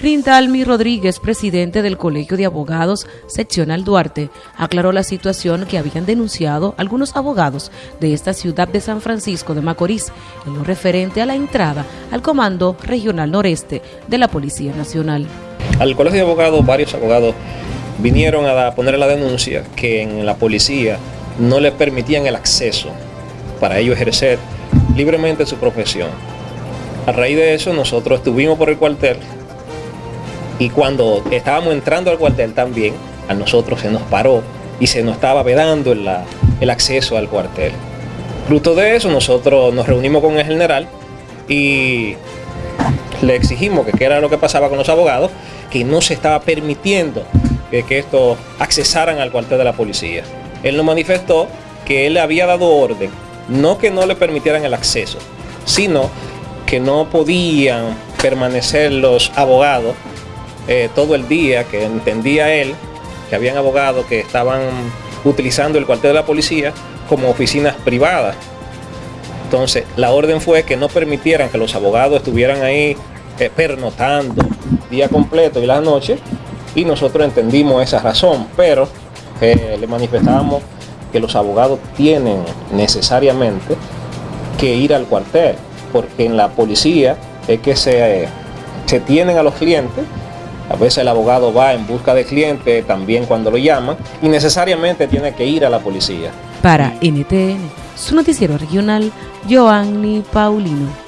Rindalmi Rodríguez, presidente del Colegio de Abogados Seccional Duarte, aclaró la situación que habían denunciado algunos abogados de esta ciudad de San Francisco de Macorís en lo referente a la entrada al Comando Regional Noreste de la Policía Nacional. Al Colegio de Abogados, varios abogados vinieron a poner la denuncia que en la policía no les permitían el acceso para ellos ejercer libremente su profesión. A raíz de eso nosotros estuvimos por el cuartel y cuando estábamos entrando al cuartel también, a nosotros se nos paró y se nos estaba vedando el acceso al cuartel. Fruto de eso, nosotros nos reunimos con el general y le exigimos que qué era lo que pasaba con los abogados, que no se estaba permitiendo que, estos accesaran al cuartel de la policía. Él nos manifestó que él había dado orden, no que no le permitieran el acceso, sino que no podían permanecer los abogados eh, todo el día, que entendía él que habían abogados que estaban utilizando el cuartel de la policía como oficinas privadas. Entonces, la orden fue que no permitieran que los abogados estuvieran ahí eh, pernotando día completo y la noche, y nosotros entendimos esa razón, pero eh, le manifestábamos que los abogados tienen necesariamente que ir al cuartel, porque en la policía es que se, se tienen a los clientes a veces el abogado va en busca de cliente también cuando lo llaman y necesariamente tiene que ir a la policía. Para NTN, su noticiero regional, Joanny Paulino.